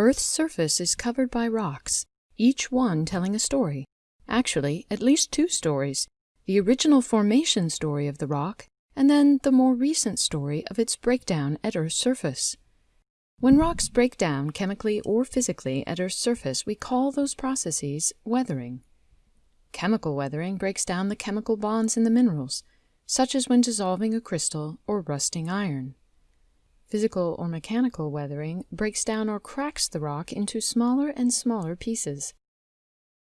Earth's surface is covered by rocks, each one telling a story. Actually, at least two stories. The original formation story of the rock, and then the more recent story of its breakdown at Earth's surface. When rocks break down chemically or physically at Earth's surface, we call those processes weathering. Chemical weathering breaks down the chemical bonds in the minerals, such as when dissolving a crystal or rusting iron. Physical or mechanical weathering breaks down or cracks the rock into smaller and smaller pieces.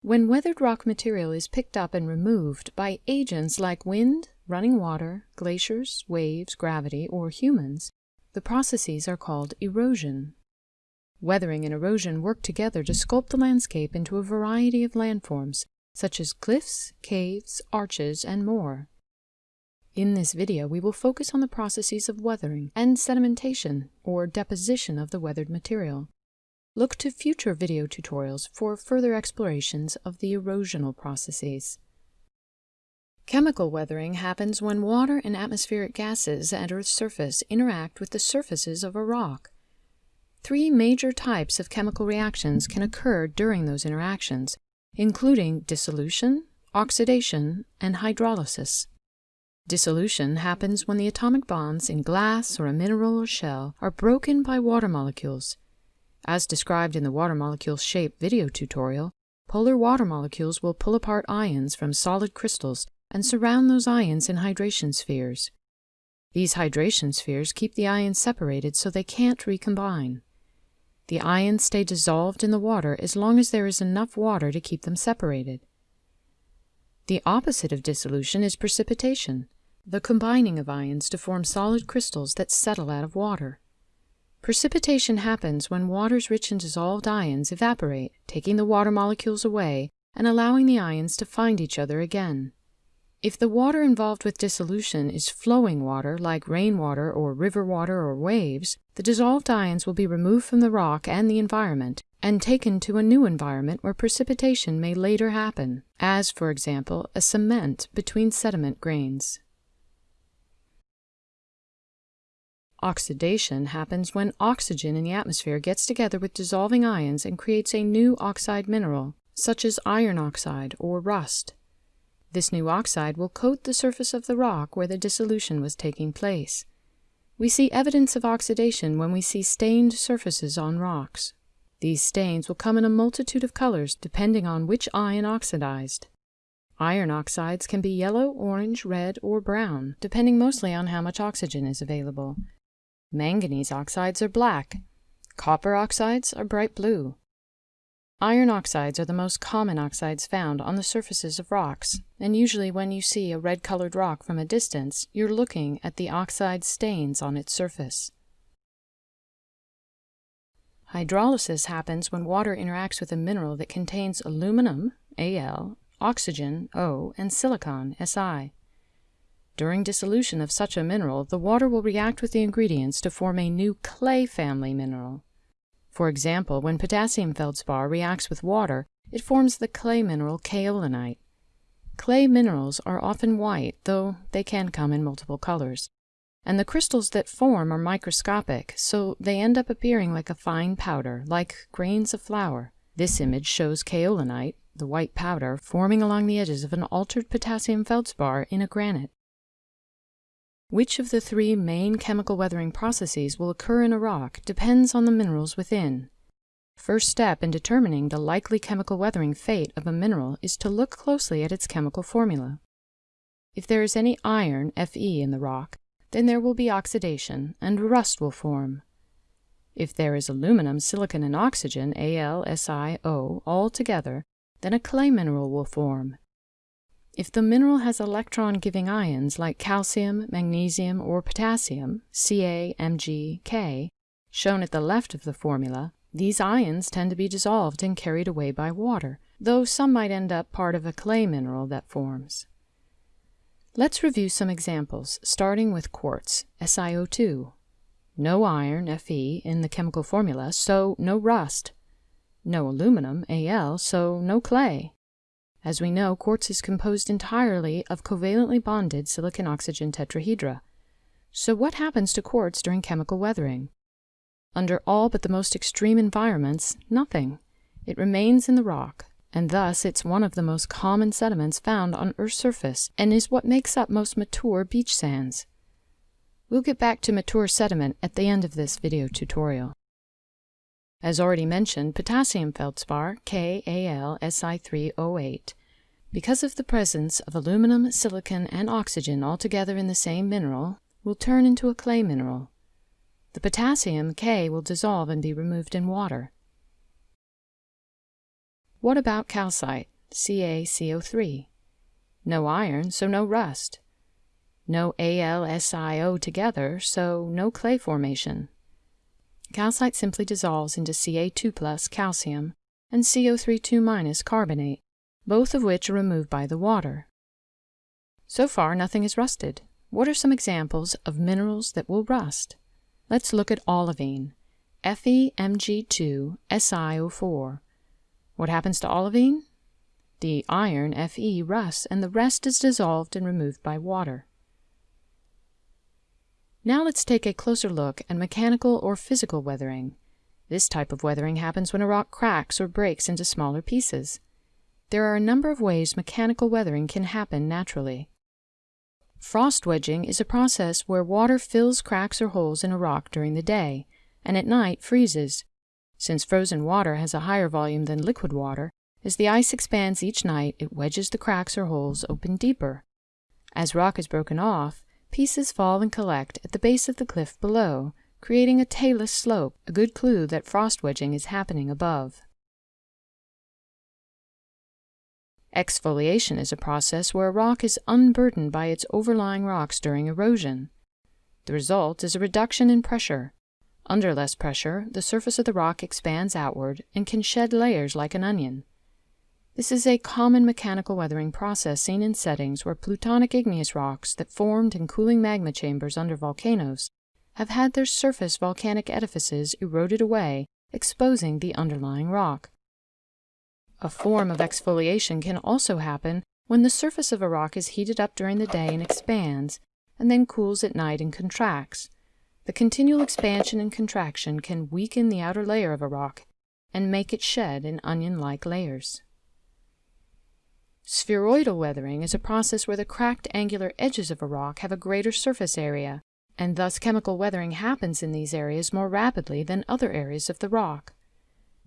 When weathered rock material is picked up and removed by agents like wind, running water, glaciers, waves, gravity, or humans, the processes are called erosion. Weathering and erosion work together to sculpt the landscape into a variety of landforms, such as cliffs, caves, arches, and more. In this video, we will focus on the processes of weathering and sedimentation, or deposition of the weathered material. Look to future video tutorials for further explorations of the erosional processes. Chemical weathering happens when water and atmospheric gases at Earth's surface interact with the surfaces of a rock. Three major types of chemical reactions can occur during those interactions, including dissolution, oxidation, and hydrolysis. Dissolution happens when the atomic bonds in glass or a mineral or shell are broken by water molecules. As described in the water molecules shape video tutorial, polar water molecules will pull apart ions from solid crystals and surround those ions in hydration spheres. These hydration spheres keep the ions separated so they can't recombine. The ions stay dissolved in the water as long as there is enough water to keep them separated. The opposite of dissolution is precipitation the combining of ions to form solid crystals that settle out of water. Precipitation happens when waters rich in dissolved ions evaporate, taking the water molecules away and allowing the ions to find each other again. If the water involved with dissolution is flowing water like rainwater or river water or waves, the dissolved ions will be removed from the rock and the environment and taken to a new environment where precipitation may later happen, as, for example, a cement between sediment grains. Oxidation happens when oxygen in the atmosphere gets together with dissolving ions and creates a new oxide mineral, such as iron oxide or rust. This new oxide will coat the surface of the rock where the dissolution was taking place. We see evidence of oxidation when we see stained surfaces on rocks. These stains will come in a multitude of colors depending on which ion oxidized. Iron oxides can be yellow, orange, red, or brown, depending mostly on how much oxygen is available. Manganese oxides are black. Copper oxides are bright blue. Iron oxides are the most common oxides found on the surfaces of rocks, and usually when you see a red-colored rock from a distance, you're looking at the oxide stains on its surface. Hydrolysis happens when water interacts with a mineral that contains aluminum, Al, oxygen, O, and silicon, Si. During dissolution of such a mineral, the water will react with the ingredients to form a new clay family mineral. For example, when potassium feldspar reacts with water, it forms the clay mineral kaolinite. Clay minerals are often white, though they can come in multiple colors. And the crystals that form are microscopic, so they end up appearing like a fine powder, like grains of flour. This image shows kaolinite, the white powder, forming along the edges of an altered potassium feldspar in a granite. Which of the three main chemical weathering processes will occur in a rock depends on the minerals within. First step in determining the likely chemical weathering fate of a mineral is to look closely at its chemical formula. If there is any iron, Fe, in the rock, then there will be oxidation, and rust will form. If there is aluminum, silicon, and oxygen, Al, Si, O, all together, then a clay mineral will form, if the mineral has electron-giving ions like calcium, magnesium, or potassium, Ca, Mg, K, shown at the left of the formula, these ions tend to be dissolved and carried away by water, though some might end up part of a clay mineral that forms. Let's review some examples, starting with quartz, SiO2. No iron, Fe, in the chemical formula, so no rust. No aluminum, Al, so no clay. As we know, quartz is composed entirely of covalently bonded silicon-oxygen tetrahedra. So what happens to quartz during chemical weathering? Under all but the most extreme environments, nothing. It remains in the rock, and thus it's one of the most common sediments found on Earth's surface and is what makes up most mature beach sands. We'll get back to mature sediment at the end of this video tutorial. As already mentioned, potassium feldspar, KAlSi3O8, because of the presence of aluminum, silicon, and oxygen all together in the same mineral, will turn into a clay mineral. The potassium, K, will dissolve and be removed in water. What about calcite, CaCO3? No iron, so no rust. No AlSiO together, so no clay formation. Calcite simply dissolves into Ca2 plus calcium and CO32 minus carbonate, both of which are removed by the water. So far, nothing is rusted. What are some examples of minerals that will rust? Let's look at olivine, FeMg2SiO4, what happens to olivine? The iron, Fe, rusts, and the rest is dissolved and removed by water. Now let's take a closer look at mechanical or physical weathering. This type of weathering happens when a rock cracks or breaks into smaller pieces. There are a number of ways mechanical weathering can happen naturally. Frost wedging is a process where water fills cracks or holes in a rock during the day, and at night freezes, since frozen water has a higher volume than liquid water, as the ice expands each night, it wedges the cracks or holes open deeper. As rock is broken off, pieces fall and collect at the base of the cliff below, creating a talus slope, a good clue that frost wedging is happening above. Exfoliation is a process where a rock is unburdened by its overlying rocks during erosion. The result is a reduction in pressure, under less pressure, the surface of the rock expands outward and can shed layers like an onion. This is a common mechanical weathering process seen in settings where plutonic igneous rocks that formed in cooling magma chambers under volcanoes have had their surface volcanic edifices eroded away, exposing the underlying rock. A form of exfoliation can also happen when the surface of a rock is heated up during the day and expands, and then cools at night and contracts, the continual expansion and contraction can weaken the outer layer of a rock and make it shed in onion-like layers. Spheroidal weathering is a process where the cracked angular edges of a rock have a greater surface area, and thus chemical weathering happens in these areas more rapidly than other areas of the rock.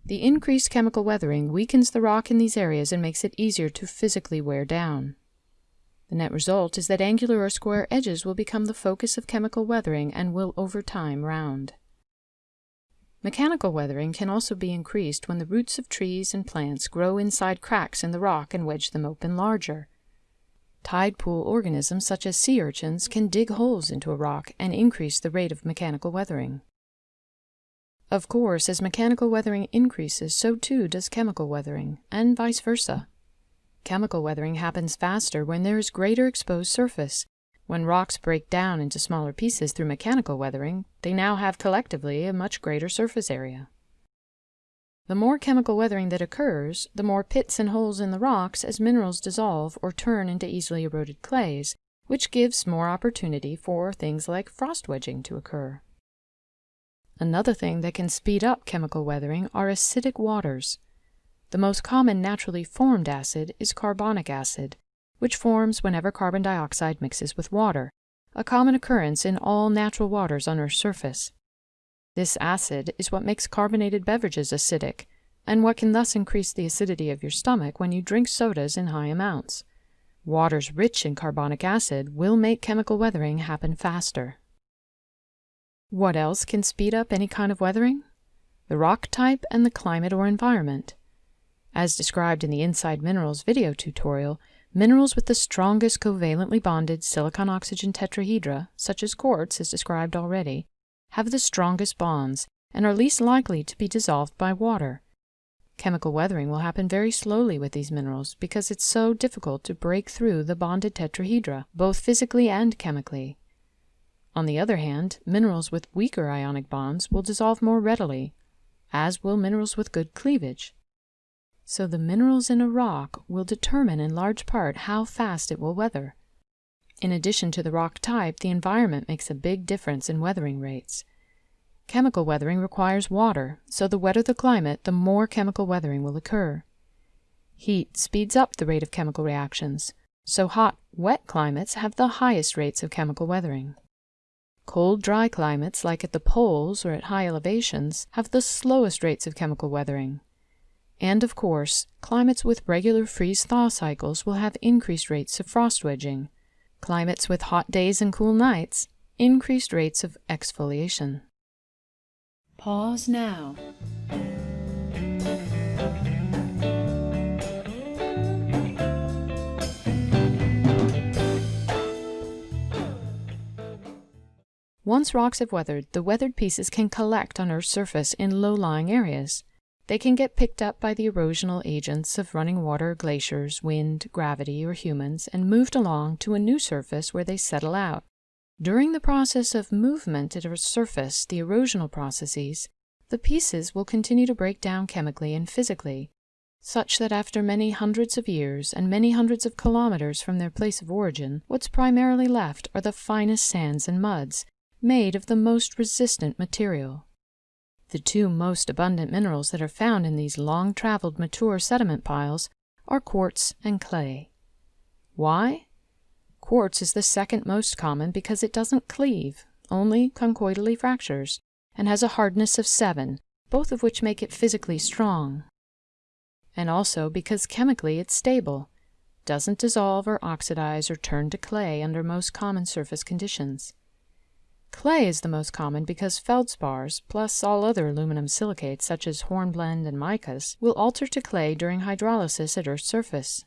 The increased chemical weathering weakens the rock in these areas and makes it easier to physically wear down. The net result is that angular or square edges will become the focus of chemical weathering and will over time round. Mechanical weathering can also be increased when the roots of trees and plants grow inside cracks in the rock and wedge them open larger. Tide pool organisms such as sea urchins can dig holes into a rock and increase the rate of mechanical weathering. Of course, as mechanical weathering increases, so too does chemical weathering, and vice versa. Chemical weathering happens faster when there is greater exposed surface. When rocks break down into smaller pieces through mechanical weathering, they now have collectively a much greater surface area. The more chemical weathering that occurs, the more pits and holes in the rocks as minerals dissolve or turn into easily eroded clays, which gives more opportunity for things like frost wedging to occur. Another thing that can speed up chemical weathering are acidic waters. The most common naturally formed acid is carbonic acid, which forms whenever carbon dioxide mixes with water, a common occurrence in all natural waters on Earth's surface. This acid is what makes carbonated beverages acidic, and what can thus increase the acidity of your stomach when you drink sodas in high amounts. Waters rich in carbonic acid will make chemical weathering happen faster. What else can speed up any kind of weathering? The rock type and the climate or environment. As described in the Inside Minerals video tutorial, minerals with the strongest covalently bonded silicon-oxygen tetrahedra, such as quartz as described already, have the strongest bonds and are least likely to be dissolved by water. Chemical weathering will happen very slowly with these minerals because it's so difficult to break through the bonded tetrahedra, both physically and chemically. On the other hand, minerals with weaker ionic bonds will dissolve more readily, as will minerals with good cleavage. So the minerals in a rock will determine in large part how fast it will weather. In addition to the rock type, the environment makes a big difference in weathering rates. Chemical weathering requires water, so the wetter the climate, the more chemical weathering will occur. Heat speeds up the rate of chemical reactions, so hot, wet climates have the highest rates of chemical weathering. Cold, dry climates, like at the poles or at high elevations, have the slowest rates of chemical weathering. And of course, climates with regular freeze-thaw cycles will have increased rates of frost wedging. Climates with hot days and cool nights, increased rates of exfoliation. Pause now. Once rocks have weathered, the weathered pieces can collect on Earth's surface in low-lying areas. They can get picked up by the erosional agents of running water, glaciers, wind, gravity, or humans and moved along to a new surface where they settle out. During the process of movement at Earth's surface, the erosional processes, the pieces will continue to break down chemically and physically, such that after many hundreds of years and many hundreds of kilometers from their place of origin, what's primarily left are the finest sands and muds, made of the most resistant material. The two most abundant minerals that are found in these long-traveled mature sediment piles are quartz and clay. Why? Quartz is the second most common because it doesn't cleave, only conchoidally fractures, and has a hardness of 7, both of which make it physically strong. And also because chemically it's stable, doesn't dissolve or oxidize or turn to clay under most common surface conditions. Clay is the most common because feldspars, plus all other aluminum silicates such as hornblende and micas, will alter to clay during hydrolysis at Earth's surface.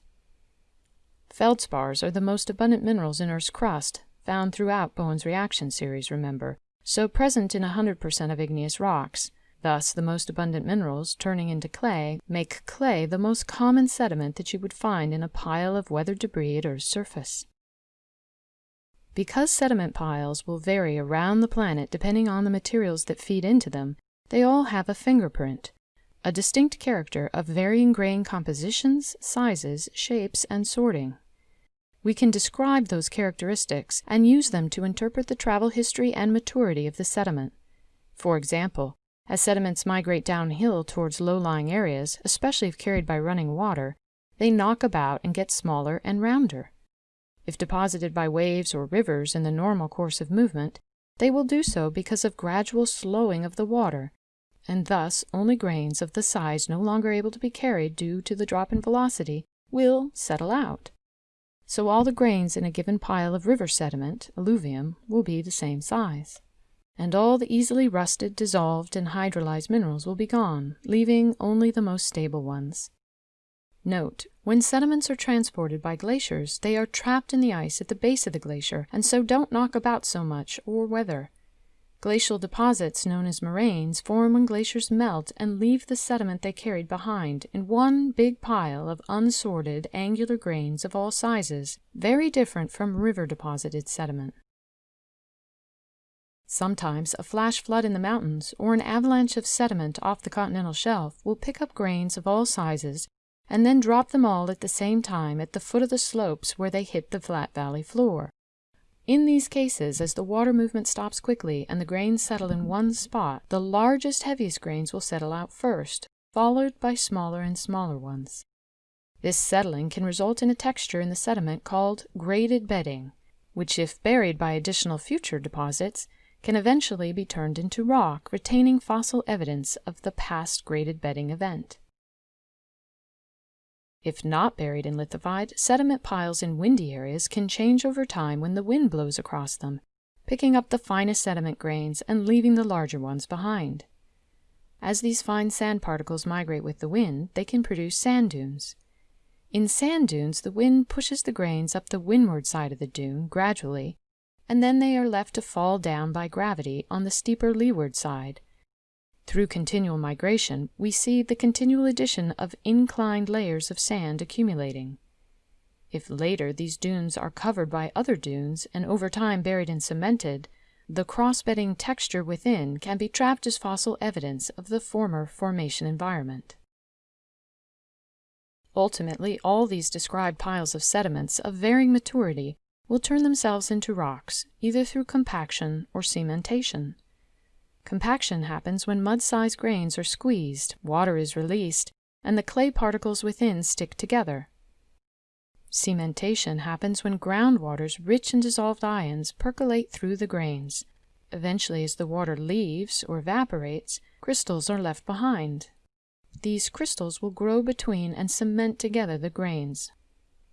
Feldspars are the most abundant minerals in Earth's crust, found throughout Bowen's reaction series, remember, so present in 100% of igneous rocks. Thus, the most abundant minerals, turning into clay, make clay the most common sediment that you would find in a pile of weathered debris at Earth's surface. Because sediment piles will vary around the planet depending on the materials that feed into them, they all have a fingerprint, a distinct character of varying grain compositions, sizes, shapes, and sorting. We can describe those characteristics and use them to interpret the travel history and maturity of the sediment. For example, as sediments migrate downhill towards low-lying areas, especially if carried by running water, they knock about and get smaller and rounder. If deposited by waves or rivers in the normal course of movement, they will do so because of gradual slowing of the water, and thus only grains of the size no longer able to be carried due to the drop in velocity will settle out. So all the grains in a given pile of river sediment, alluvium, will be the same size. And all the easily rusted, dissolved, and hydrolyzed minerals will be gone, leaving only the most stable ones. Note, when sediments are transported by glaciers, they are trapped in the ice at the base of the glacier and so don't knock about so much or weather. Glacial deposits, known as moraines, form when glaciers melt and leave the sediment they carried behind in one big pile of unsorted, angular grains of all sizes, very different from river-deposited sediment. Sometimes a flash flood in the mountains or an avalanche of sediment off the continental shelf will pick up grains of all sizes and then drop them all at the same time at the foot of the slopes where they hit the flat valley floor. In these cases, as the water movement stops quickly and the grains settle in one spot, the largest, heaviest grains will settle out first, followed by smaller and smaller ones. This settling can result in a texture in the sediment called graded bedding, which if buried by additional future deposits, can eventually be turned into rock, retaining fossil evidence of the past graded bedding event. If not buried and lithified, sediment piles in windy areas can change over time when the wind blows across them, picking up the finest sediment grains and leaving the larger ones behind. As these fine sand particles migrate with the wind, they can produce sand dunes. In sand dunes, the wind pushes the grains up the windward side of the dune gradually, and then they are left to fall down by gravity on the steeper leeward side, through continual migration, we see the continual addition of inclined layers of sand accumulating. If later these dunes are covered by other dunes and over time buried and cemented, the cross-bedding texture within can be trapped as fossil evidence of the former formation environment. Ultimately, all these described piles of sediments of varying maturity will turn themselves into rocks, either through compaction or cementation. Compaction happens when mud-sized grains are squeezed, water is released, and the clay particles within stick together. Cementation happens when groundwater's rich in dissolved ions percolate through the grains. Eventually, as the water leaves or evaporates, crystals are left behind. These crystals will grow between and cement together the grains.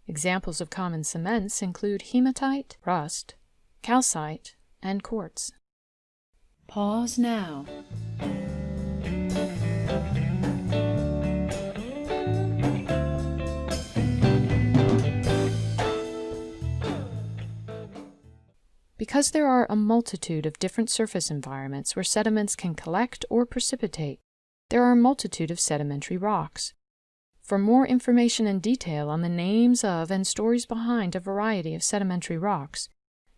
Examples of common cements include hematite, rust, calcite, and quartz. Pause now. Because there are a multitude of different surface environments where sediments can collect or precipitate, there are a multitude of sedimentary rocks. For more information and detail on the names of and stories behind a variety of sedimentary rocks,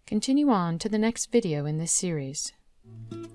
continue on to the next video in this series. Thank you.